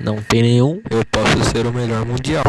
Não tem nenhum, eu posso ser o melhor mundial.